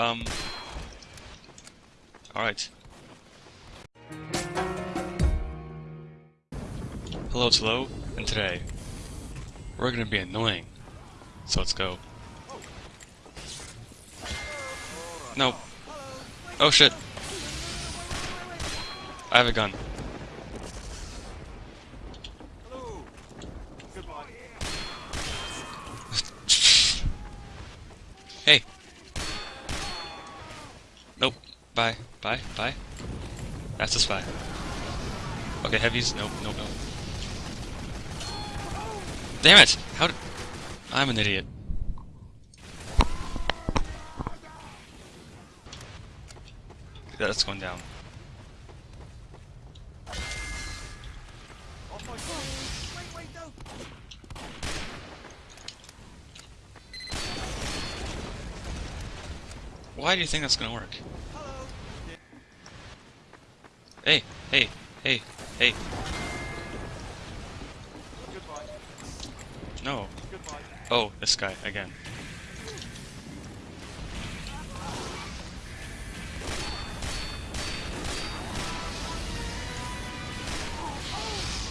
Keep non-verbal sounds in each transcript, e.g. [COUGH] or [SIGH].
Um. Alright. Hello, it's Lo, and today we're gonna be annoying. So let's go. No. Oh shit. I have a gun. hey. Nope. Bye. Bye. Bye. That's a spy. Okay, heavies. Nope. Nope. Nope. Damn it! How did... I'm an idiot. That's going down. Why do you think that's gonna work? Hey, hey, hey, hey. No. Oh, this guy, again.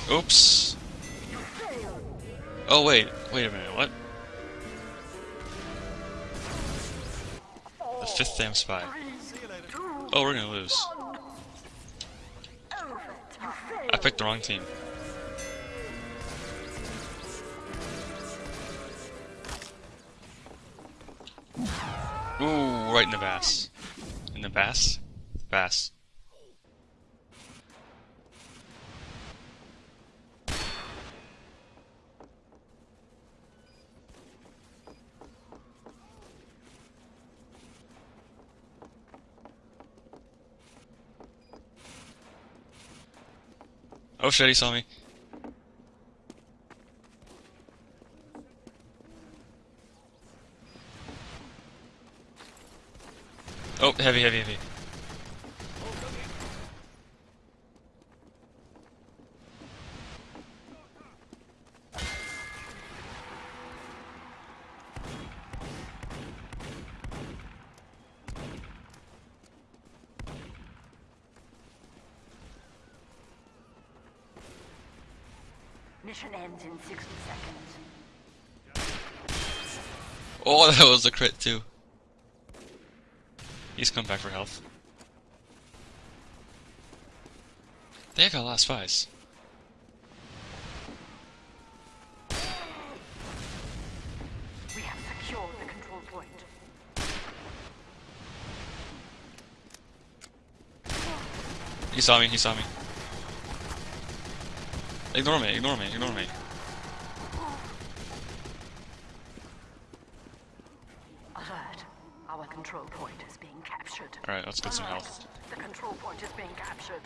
Oops. Oh, wait. Wait a minute, what? The fifth damn spy. Oh, we're gonna lose. I picked the wrong team. Ooh, right in the bass. In the bass? Bass. Oh shit, he saw me. Oh, heavy, heavy, heavy. Mission ends in 60 seconds. Oh, [LAUGHS] that was a crit too. He's come back for health. They got last spies. We have secured the control point. He saw me, he saw me. Ignore me, ignore me, ignore me. Alert. Our control point is being captured. Alright, let's get some health. The control point is being captured.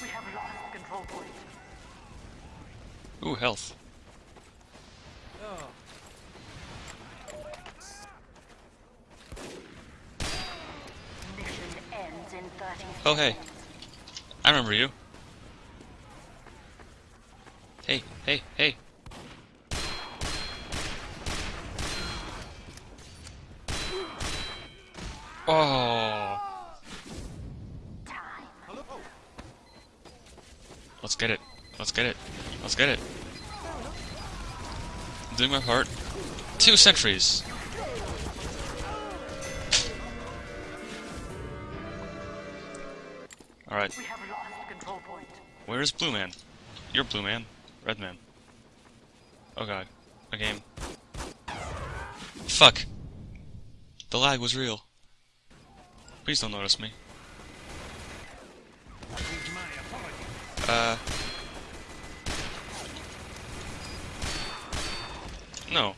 We have lost control point. Ooh, health. Mission ends in 30 Oh, hey. I remember you. Hey, hey, hey. Oh, let's get it. Let's get it. Let's get it. Doing my part. Two sentries. Alright, We have lost control point. where's Blue Man? You're Blue Man. Red Man. Oh god. A game. Fuck. The lag was real. Please don't notice me. Uh. No.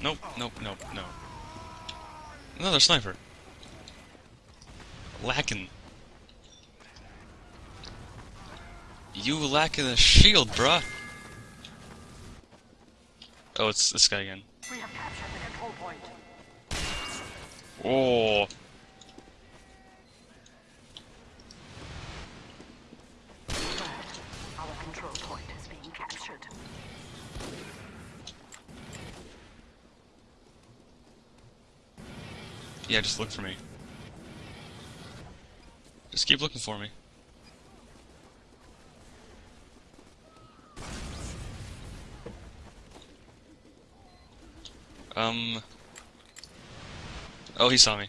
Nope, nope, nope, no. Another sniper. Lacking. You lacking a shield, bruh. Oh, it's this guy again. We have captured the control point. Oh. Yeah, just look for me. Just keep looking for me. Um. Oh, he saw me.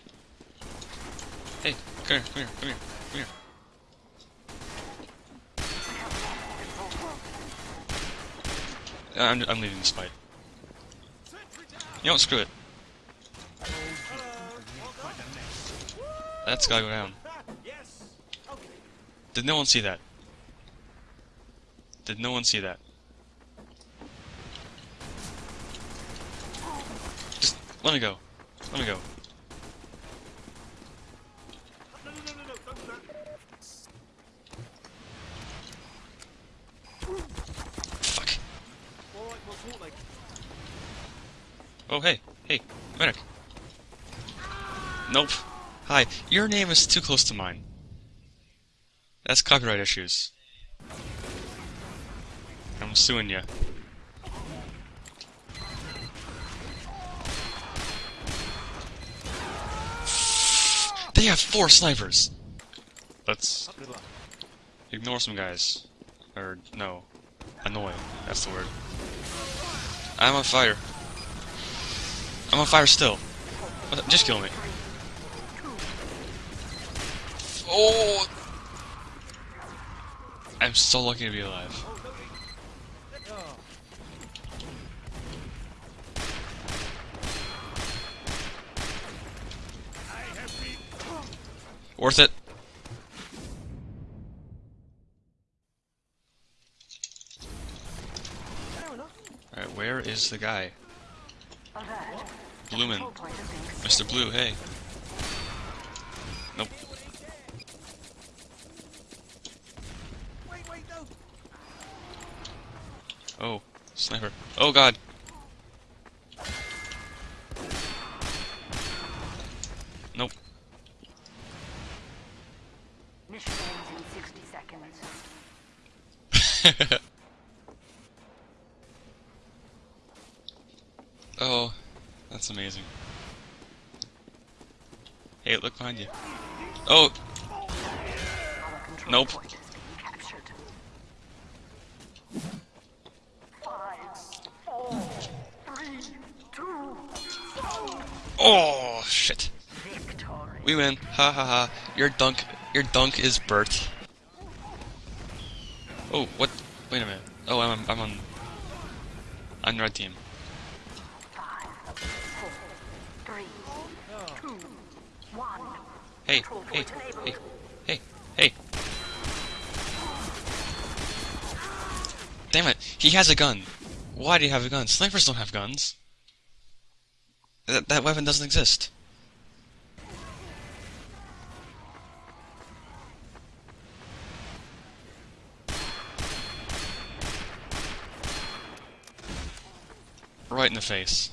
Hey, come here, come here, come here, come here. I'm, I'm leaving this fight. You what, screw it. That's gotta go down. Did no one see that? Did no one see that? Let me go. Let me go. Fuck. Oh, hey. Hey, medic. Nope. Hi. Your name is too close to mine. That's copyright issues. I'm suing you. They have four snipers! Let's ignore some guys. Or, no. Annoy. That's the word. I'm on fire. I'm on fire still. Just kill me. Oh! I'm so lucky to be alive. Worth it. Alright, where is the guy? Blumen. Mr. Blue, hey. Nope. Oh, sniper. Oh god. Nope. Mission ends in 60 seconds. oh, that's amazing. Hey, look behind you. Oh, Nope. oh, shit. We win. Ha ha ha. Your dunk, your dunk is Bert. Oh, what? Wait a minute. Oh, I'm, I'm on. I'm red team. Hey, hey, hey, hey, hey. Damn it, he has a gun. Why do you have a gun? Snipers don't have guns. That, that weapon doesn't exist. Right in the face.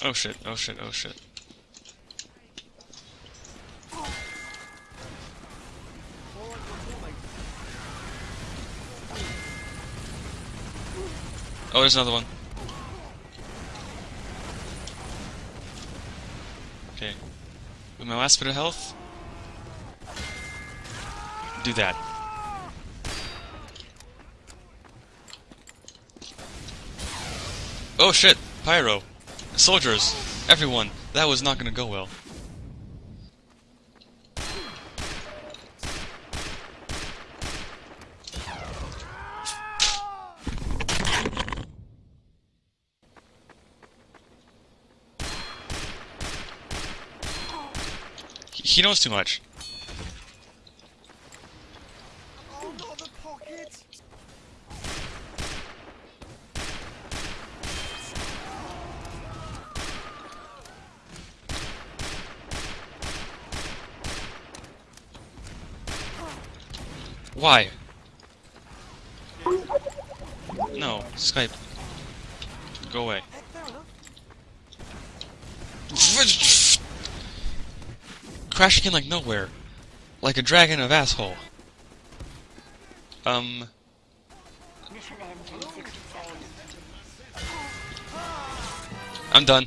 Oh shit, oh shit, oh shit. Oh, there's another one. Okay. With my last bit of health, do that. Oh shit! Pyro! Soldiers! Everyone! That was not gonna go well. He knows too much. Why? No, Skype. Go away. [LAUGHS] Crashing in like nowhere. Like a dragon of asshole. Um, Mission ends in 60 seconds. I'm done.